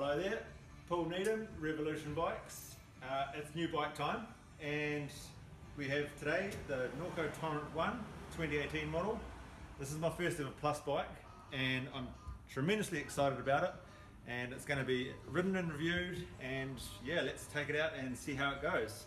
Hello there, Paul Needham, Revolution Bikes. Uh, it's new bike time and we have today the Norco Torrent 1 2018 model. This is my first ever plus bike and I'm tremendously excited about it and it's going to be ridden and reviewed and yeah let's take it out and see how it goes.